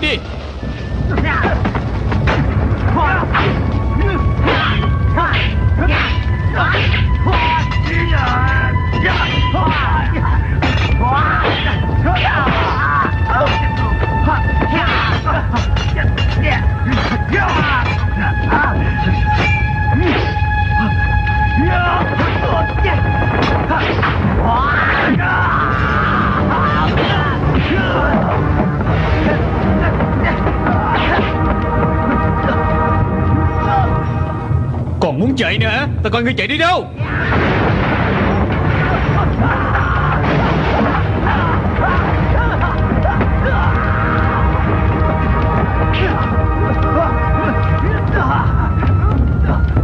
Chết đi Còn muốn chạy nữa hả? Tao coi ngươi chạy đi đâu?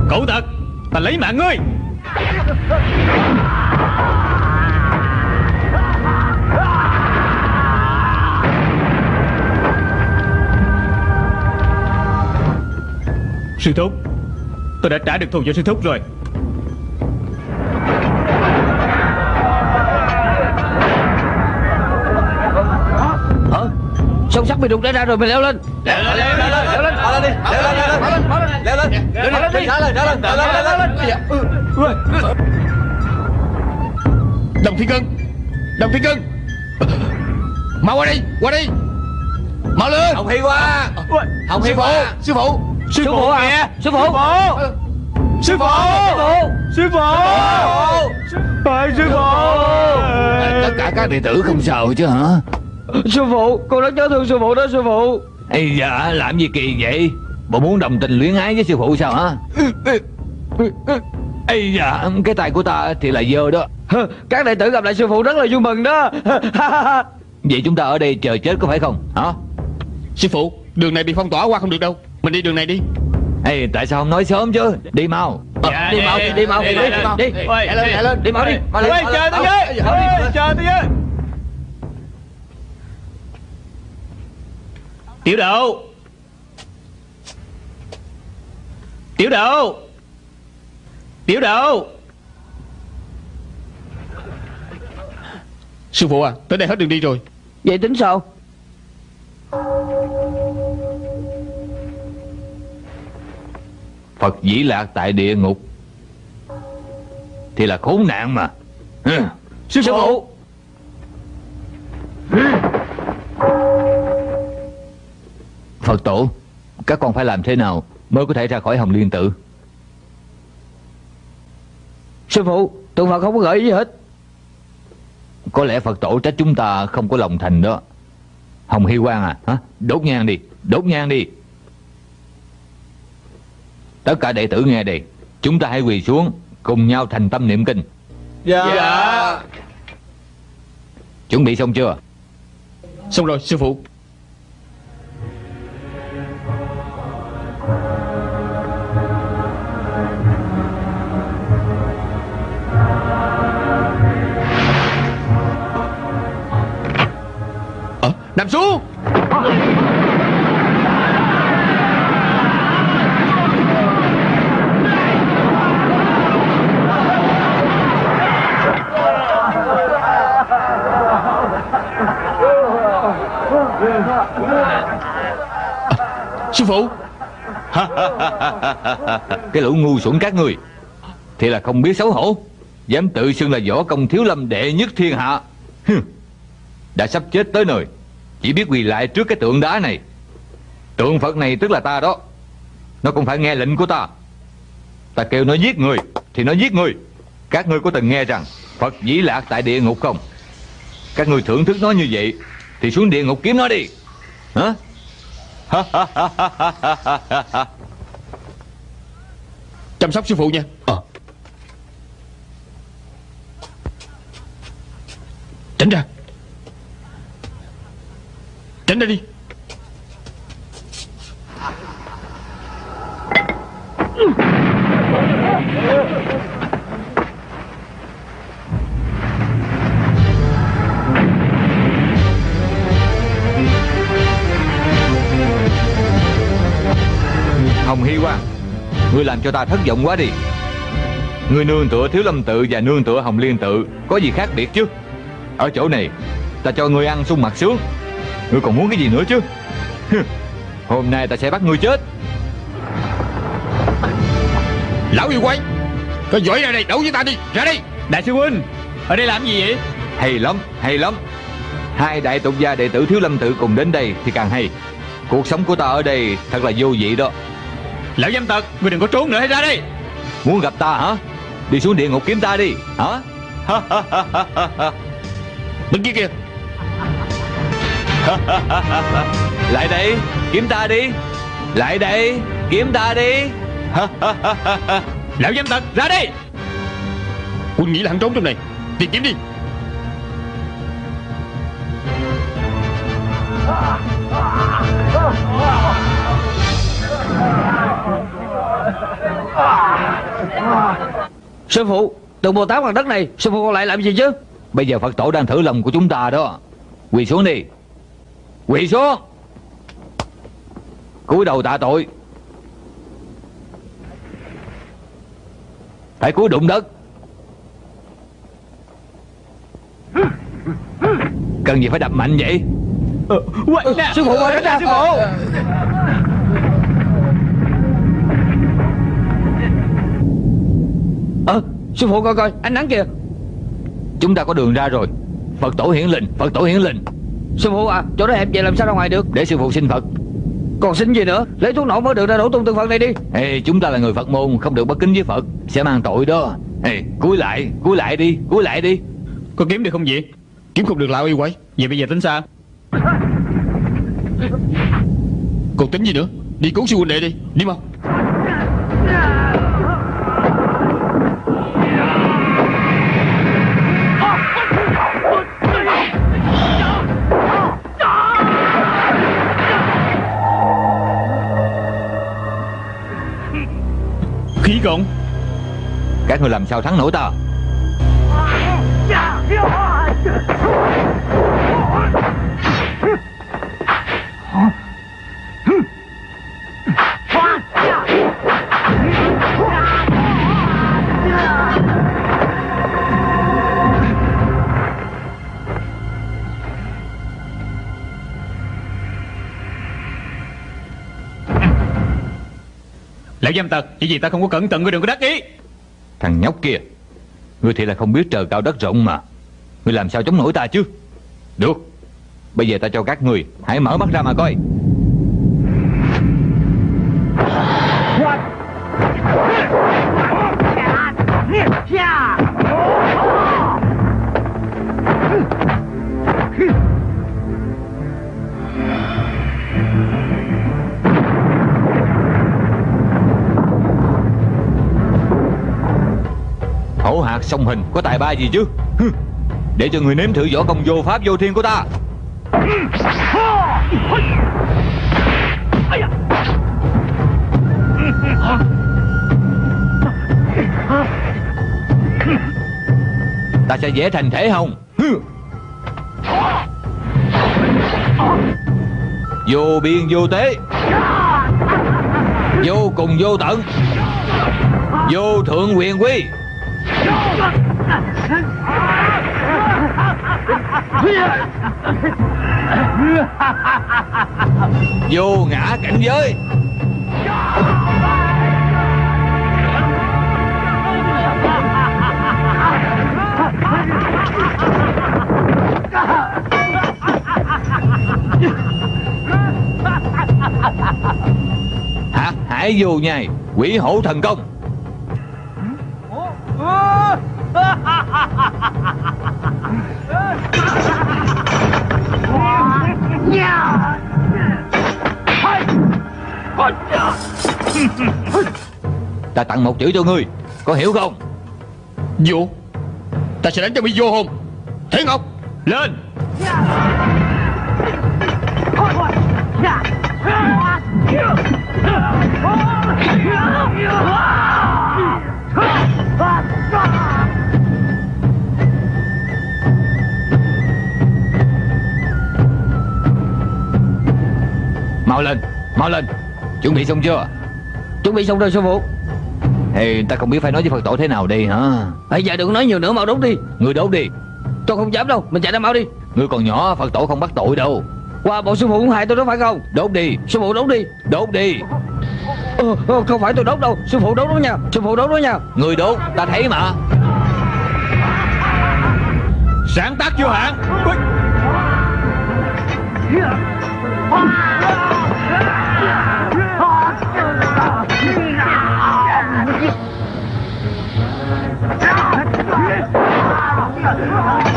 Cậu thật, Ta lấy mạng ngươi. Sư thúc Tôi đã trả được thù cho sư thúc rồi Hả Sông sắt bị đục ra ra rồi mày leo lên Leo lên Leo lên Leo lên Leo lên đi Leo lên Leo lên Leo lên Leo lên Leo lên đi Leo lên Leo lên Leo lên Leo lên Đồng Thiên Cân Đồng Thiên Cân Mau qua đây Qua đây Mau lên Hồng Hi qua Hồng phụ qua Sư phụ Sư phụ à? Sư phụ. Sư phụ. Sư phụ. Phải sư phụ. Tất cả các đệ tử không sao chứ hả? Sư phụ Con rất nhớ thương sư phụ đó sư phụ. Ây dạ làm gì kỳ vậy? Bộ muốn đồng tình luyến ái với sư phụ sao hả? Ây dạ Cái tay của ta thì là dơ đó. Các đệ tử gặp lại sư phụ rất là vui mừng đó. Vậy chúng ta ở đây chờ chết có phải không? Hả? Sư phụ Đường này bị phong tỏa qua không được đâu Mình đi đường này đi. Ê, tại sao không nói sớm chứ? Đi mau. Ờ, Đi mau đi mau đi đi đi Chạy lên chạy lên đi mau đi. mau lên. Chờ tôi với Ê, chờ tôi với. Tiểu độ Tiểu độ Tiểu độ Sư phụ à Tới đây hết đường đi rồi. Vậy tính sao Phật dĩ lạc tại địa ngục. Thì là khốn nạn mà. Hừ. Sư phụ. Phật tổ Các con phải làm thế nào Mới có thể ra khỏi hồng liên tự Sư phụ Tụi Phật không có gợi ý gì hết. Có lẽ Phật tổ trách chúng ta không có lòng thành đó. Hồng Hy Quang à hả? Đốt nhang đi Đốt nhang đi Tất cả đệ tử nghe đây Chúng ta hãy quỳ xuống Cùng nhau thành tâm niệm kinh. Dạ. Chuẩn bị xong chưa? Xong rồi sư phụ. Ờ, nằm xuống Sư phụ. Cái lũ ngu xuẩn các người, Thì là không biết xấu hổ, Dám tự xưng là võ công thiếu lâm đệ nhất thiên hạ. Đã sắp chết tới nơi, Chỉ biết quỳ lại trước cái tượng đá này. Tượng Phật này tức là ta đó, Nó cũng phải nghe lệnh của ta. Ta kêu nó giết người, Thì nó giết người. Các ngươi có từng nghe rằng Phật dĩ lạc tại địa ngục không? Các ngươi thưởng thức nó như vậy, Thì xuống địa ngục kiếm nó đi. Hả? Chăm sóc sư phụ nha. Ờ. Tránh ra. Tránh ra đi Hồng Hy Quang Ngươi làm cho ta thất vọng quá đi. Ngươi nương tựa Thiếu Lâm Tự và nương tựa Hồng Liên Tự Có gì khác biệt chứ? Ở chỗ này Ta cho ngươi ăn sung mặt sướng. Ngươi còn muốn cái gì nữa chứ? Hôm nay ta sẽ bắt ngươi chết. Lão yêu quái Có giỏi ra đây đấu với ta đi Ra đây. Đại sư huynh Ở đây làm gì vậy? Hay lắm, hay lắm. Hai đại tục gia đệ tử Thiếu Lâm Tự cùng đến đây Thì càng hay. Cuộc sống của ta ở đây thật là vô vị đó Lão dâm tật Ngươi đừng có trốn nữa hãy ra đây Muốn gặp ta hả? Đi xuống địa ngục kiếm ta đi Hả? Bên kia. Kìa Lại đây Kiếm ta đi. Lại đây Kiếm ta đi. Lão dâm tật ra đây Quân nghĩ là hắn trốn trong này. Tìm kiếm đi Sư phụ Tượng Bồ Tát bằng đất này Sư phụ còn lại làm gì chứ? Bây giờ Phật tổ đang thử lòng của chúng ta đó. Quỳ xuống đi. Quỳ xuống. Cúi đầu tạ tội. Phải cúi đụng đất. Cần gì phải đập mạnh vậy? Nè. Sư phụ ơi ra Sư phụ Ờ sư phụ coi coi Ánh nắng kìa. Chúng ta có đường ra rồi. Phật tổ hiển linh Phật tổ hiển linh. Sư phụ à Chỗ đó hẹp vậy làm sao ra ngoài được? Để sư phụ xin Phật. Còn xin gì nữa? Lấy thuốc nổ mới được ra đổ tung tượng Phật này đi. Ê, chúng ta là người Phật môn Không được bất kính với Phật. Sẽ mang tội đó. Ê, cúi lại Cúi lại đi Cúi lại đi. Có kiếm được không vậy? Kiếm không được lão yêu quái. Vậy bây giờ tính sao? Còn tính gì nữa? Đi cứu sư huynh đệ đi. Đi mau Cộng Các người làm sao thắng nổi ta Lão dâm tật, Chỉ vì ta không có cẩn thận, Ngươi đừng có đắc ý. Thằng nhóc kia, Ngươi thì là không biết trời cao đất rộng mà. Ngươi làm sao chống nổi ta chứ? Được, Bây giờ ta cho các người Hãy mở mắt ra mà coi. Hổ song hình có tài ba gì chứ? Để cho người nếm thử võ công vô pháp vô thiên của ta. Ta sẽ vẽ thành thể hồng Vô biên vô tế. Vô cùng vô tận. Vô thượng quyền quy. Vô ngã cảnh giới Hả? Hải vô nhai Quỷ hổ thần công Ta tặng một chữ cho ngươi Có hiểu không? Vô Ta sẽ đánh cho bị vô hồn. Thế Ngọc Lên Mau lên Mau lên Chuẩn bị xong chưa? Chuẩn bị xong rồi sư phụ. Thì ta không biết phải nói với Phật tổ thế nào đây hả? Bây giờ đừng nói nhiều nữa mau đốt đi. Ngươi đốt đi. Tôi không dám đâu Mình chạy ra mau đi. Ngươi còn nhỏ Phật tổ không bắt tội đâu. Qua bộ sư phụ cũng hại tôi đó phải không? Đốt đi. Sư phụ đốt đi. Đốt đi. Ờ, ờ, Không phải tôi đốt đâu. Sư phụ đốt đó nha. Sư phụ đốt đó nha. Ngươi đốt Ta thấy mà. Sáng tác vô hạn Come on!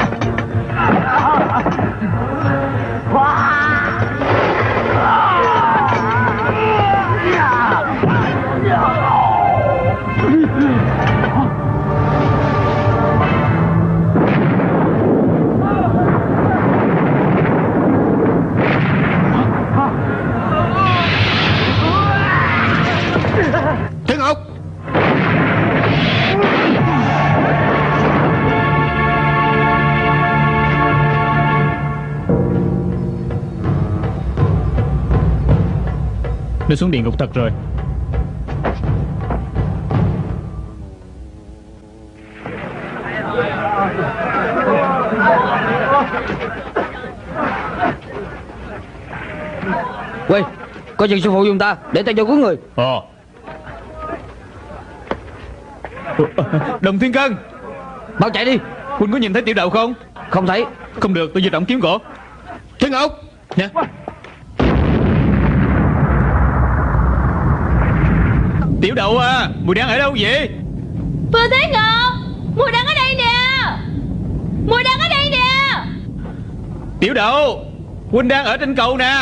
Nó xuống địa ngục thật rồi. Quay Coi chừng sư phụ dùng ta Để ta cho cứu người. Ờ. Đồng Thiên Cân. Mau chạy đi. Huynh có nhìn thấy tiểu đậu không? Không thấy. Không được tôi di động kiếm gỗ. Thế Ngọc Nè Tiểu đậu à Mùi đang ở đâu vậy? Phương Thế Ngọc Mùi đang ở đây nè. Mùi đang ở đây nè. Tiểu đậu Huynh đang ở trên cầu nè.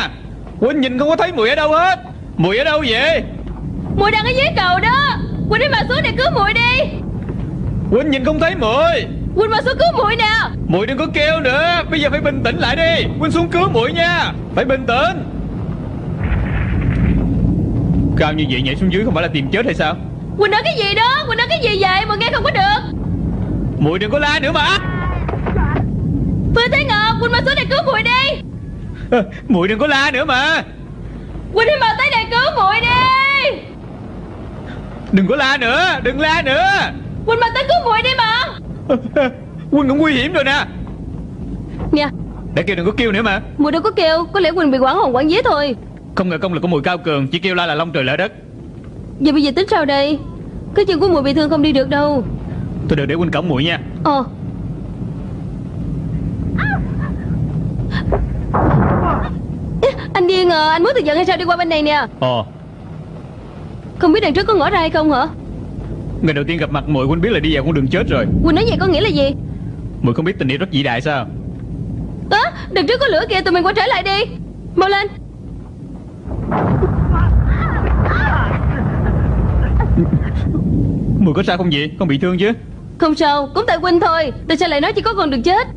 Huynh nhìn không có thấy mùi ở đâu hết. Mùi ở đâu vậy? Mùi đang ở dưới cầu đó. Quỳnh đi mà xuống để cứu mùi đi. Huynh nhìn không thấy mùi. Quỳnh mà xuống cứu mùi nè. Mùi đừng có kêu nữa. Bây giờ phải bình tĩnh lại đi. Huynh xuống cứu mùi nha. Phải bình tĩnh Cao như vậy nhảy xuống dưới không phải là tìm chết hay sao? Quỳnh nói cái gì đó? Quỳnh nói cái gì vậy? Mà nghe không có được. Mùi đừng có la nữa mà. Phương Thế Ngọc Quỳnh mà xuống để cứu mùi đi. Mùi đừng có la nữa mà. Quỳnh đi mà tới đây cứu mùi đi. Đừng có la nữa Đừng la nữa. Quỳnh mà tới cứu mùi đi mà. Huynh cũng nguy hiểm rồi nè. Nè Đã kêu đừng có kêu nữa mà. Mùi đâu có kêu Có lẽ Quỳnh bị quảng hồn quảng vía thôi Không ngờ công lực của mùi cao cường Chỉ kêu la là long trời lỡ đất. Giờ bây giờ tính sao đây? Cái chân của mùi bị thương không đi được đâu. Tôi đợi để huynh cổng mùi nha. Ờ. Anh điên à Anh muốn tự giận hay sao? Đi qua bên này nè. Ồ Không biết đằng trước có ngõ ra hay không hả? Ngày đầu tiên gặp mặt mùi huynh biết là đi vào con đường chết rồi. Quỳnh nói vậy có nghĩa là gì? Mùi không biết tình yêu rất vĩ đại sao? Á đằng trước có lửa kìa tụi mình quay trở lại đi. Mau lên Mùi có sao không vậy? Không bị thương chứ. Không sao Cũng tại Quỳnh thôi. Tại sao lại nói chỉ có con đường chết.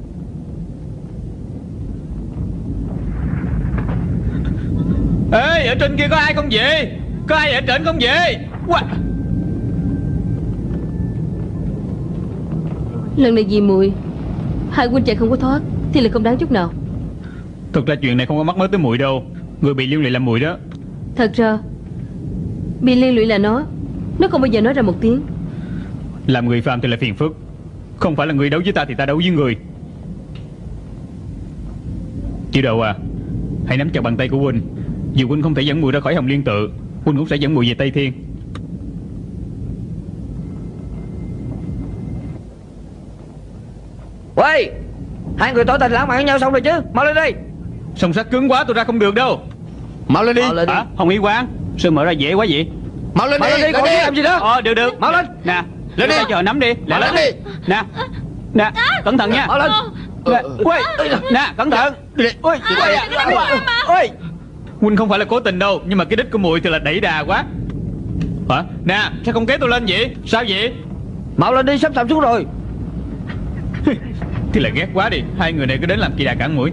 Ê ở trên kia có ai không vậy? Có ai ở trên không vậy? Quá. Lần này vì mùi. Hai Quỳnh chạy không có thoát Thì là không đáng chút nào. Thực ra chuyện này không có mắc mới tới mùi đâu. Người bị liên lụy là mùi đó. Thật ra Bị liên lụy là nó. Nó không bao giờ nói ra một tiếng Làm người phàm thì là phiền phức. Không phải là người đấu với ta thì ta đấu với người. Tiểu đầu à Hãy nắm chặt bàn tay của Huynh. Dù Huynh không thể dẫn mùi ra khỏi Hồng Liên tự Huynh cũng sẽ dẫn mùi về Tây Thiên. Quay Hai người tỏ tình lãng mạn với nhau xong rồi chứ. Mau lên đi. Song sắt cứng quá tôi ra không được đâu. Mau lên đi. Mau lên đi. Hả? Hồng Y Quang Sao mở ra dễ quá vậy? Mau lên Mau đi. lên đi còn biết làm gì nữa Ờ được được. Mau lên. Nè Lên đi. chờ nắm đi. Mau lên đi. Nè Nè Cẩn thận nha. Lên. Ui Nè cẩn thận. Ui Ui Ui Huynh không phải là cố tình đâu Nhưng mà cái đích của mùi thì là đẩy đà quá. Hả? Nè sao không kéo tôi lên vậy? Sao vậy? Mau lên đi sắp sập xuống rồi. Thì là ghét quá đi. Hai người này cứ đến làm kỳ đà cản mũi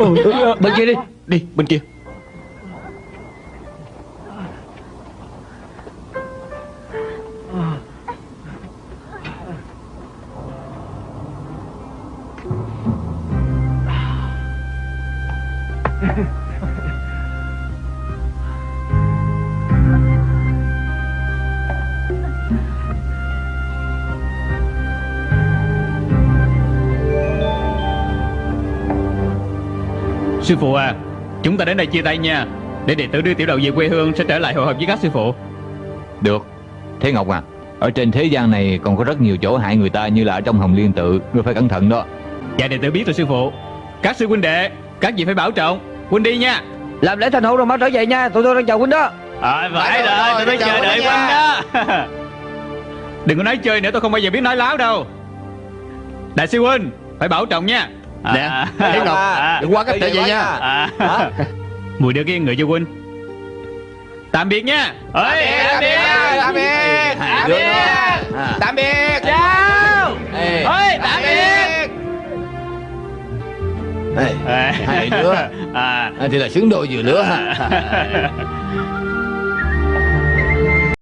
Ừ, bên kia đi. Đi bên kia. Sư phụ à. Chúng ta đến đây chia tay nha. Để đệ tử đưa tiểu đầu về quê hương Sẽ trở lại hội họp với các sư phụ. Được. Thế Ngọc à Ở trên thế gian này còn có rất nhiều chỗ hại người ta Như là ở trong hồng liên tự Ngươi phải cẩn thận đó. Dạ đệ tử biết rồi sư phụ. Các sư huynh đệ Các vị phải bảo trọng. Huynh đi nha. Làm lễ thành hôn rồi mau trở về nha. Tụi tôi đang chờ huynh đó. Ờ phải rồi, tôi phải chờ đợi huynh đó. Đừng có nói chơi nữa tôi không bao giờ biết nói láo đâu. Đại sư huynh Phải bảo trọng nha Nè Hiếu Ngọc Đừng quá cách trở về nha. à. Mùi đưa cái người cho huynh Tạm biệt nha. Ơi, tạm biệt. Tạm biệt. Tạm biệt. Tạm biệt. Chào. Ê, Ơi, tạm biệt. ê, Hai đứa. À. à, Thì là xứng đôi vừa lứa. Ha